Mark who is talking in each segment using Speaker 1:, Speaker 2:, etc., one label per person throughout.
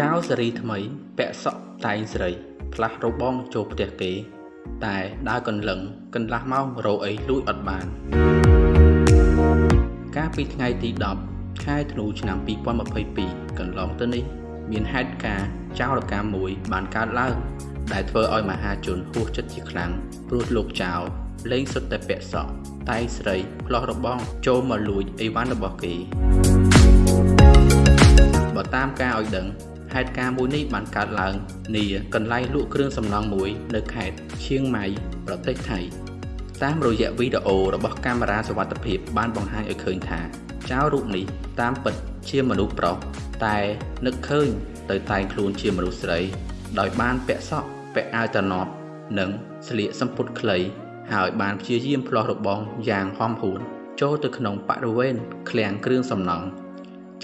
Speaker 1: ចៅសេរីថ្មី ពាក់សក់តែងស្រី ផ្លាស់របងចូលផ្ទះគេ តែដើរកន្លឹងកន្លះម៉ោងរកអីលួចអត់បាន កាលពីថ្ងៃទី10ខែធ្នូឆ្នាំ2022កន្លងទៅនេះមានហេតុការណ៍ចោរកម្មមួយបានកើតឡើងដែលធ្វើឲ្យមហាជនហួសចិត្តជាខ្លាំងព្រោះលោកចៅលេងសុទ្ធតែពាក់សក់តែងស្រីផ្លោះរបងចូលមកលួចអីវ៉ាន់របស់គេបើតាមការឲ្យដឹង ហេតុការណ៍មួយនេះបានកើតឡើងនាកន្លែងលក់គ្រឿងសំណង់មួយនៅខេត្តឈៀងម៉ៃប្រទេសថៃតាមរយៈវីដេអូរបស់កាមេរ៉ាសុវត្ថិភាពបានបង្ហាញឲ្យឃើញថាចៅរូបនេះតាមពិតជាមនុស្សប្រុសតែនឹកឃើញទៅតែងខ្លួនជាមនុស្សស្រី ដោយបានពាក់សក់ពាក់អាវត្រណប់និងស្លៀកសំពត់ខ្លី ហើយបានព្យាយាមផ្លោះរបងយ៉ាងហំហួនចូលទៅក្នុងបរិវេណឃ្លាំងគ្រឿងសំណង់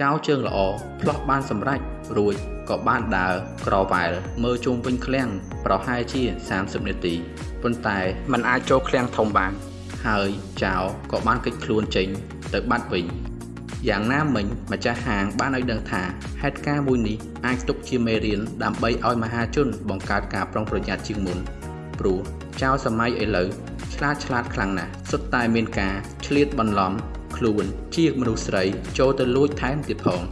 Speaker 1: ចៅជើងល្អផ្លោះបានសម្រេចរួចក៏បានដើរក្រវ៉ែលមើលជុំវិញឃ្លាំងប្រហែលជា30នាទីប៉ុន្តែมันអាចចូលឃ្លាំងធំបាន ហើយចៅក៏បានគេចខ្លួនចេញទៅបាត់វិញយ៉ាងណាមិញម្ចាស់ហាងបានឲ្យដឹងថាហេតុការណ៍មួយនេះអាចទុកជាមេរៀនដើម្បីឲ្យមហាជនបង្កើតការប្រុងប្រយ័ត្នជាងមុនព្រោះចៅសម័យឥឡូវឆ្លាតឆ្លាតខ្លាំងណាស់សុទ្ធតែមានការឆ្លៀតបន្លំ ខ្លួនជាមនុស្សស្រីចូលទៅលួចថែមទៀតផង។